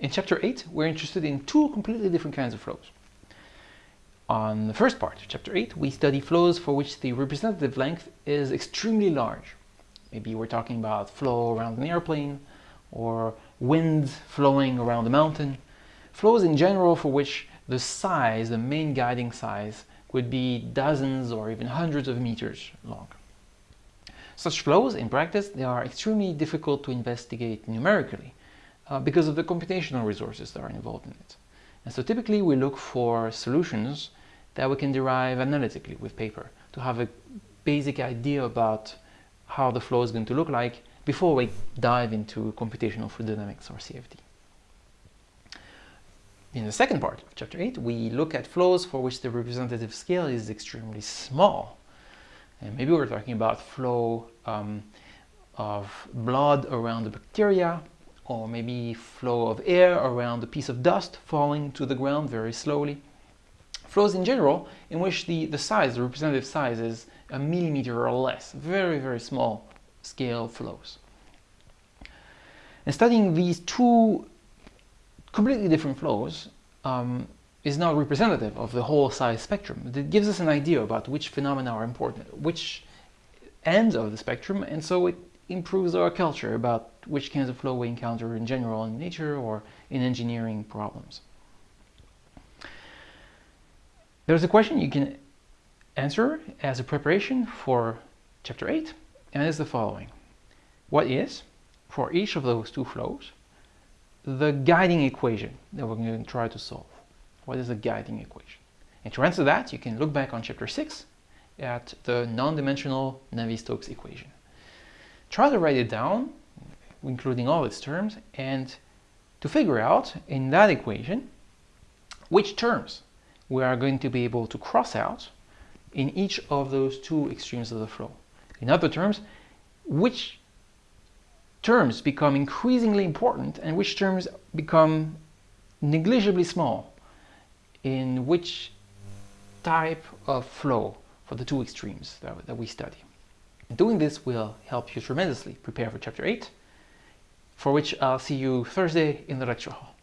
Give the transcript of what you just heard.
In chapter 8, we're interested in two completely different kinds of flows. On the first part of chapter 8, we study flows for which the representative length is extremely large. Maybe we're talking about flow around an airplane or wind flowing around a mountain. Flows in general for which the size, the main guiding size, could be dozens or even hundreds of meters long. Such flows, in practice, they are extremely difficult to investigate numerically uh, because of the computational resources that are involved in it. And so typically we look for solutions that we can derive analytically with paper to have a basic idea about how the flow is going to look like before we dive into computational fluid dynamics or CFD. In the second part of chapter 8, we look at flows for which the representative scale is extremely small. And maybe we're talking about flow um, of blood around the bacteria or maybe flow of air around a piece of dust falling to the ground very slowly. Flows in general in which the, the size, the representative size is a millimeter or less, very, very small scale flows. And studying these two completely different flows um, is not representative of the whole size spectrum. It gives us an idea about which phenomena are important, which ends of the spectrum, and so it improves our culture about which kinds of flow we encounter in general in nature or in engineering problems. There's a question you can answer as a preparation for chapter 8 and it's the following. What is, for each of those two flows, the guiding equation that we're going to try to solve? What is the guiding equation? And to answer that, you can look back on chapter 6 at the non-dimensional Navier-Stokes equation. Try to write it down, including all its terms, and to figure out in that equation which terms we are going to be able to cross out in each of those two extremes of the flow. In other terms, which terms become increasingly important and which terms become negligibly small in which type of flow for the two extremes that, that we study. Doing this will help you tremendously prepare for chapter 8, for which I'll see you Thursday in the lecture hall.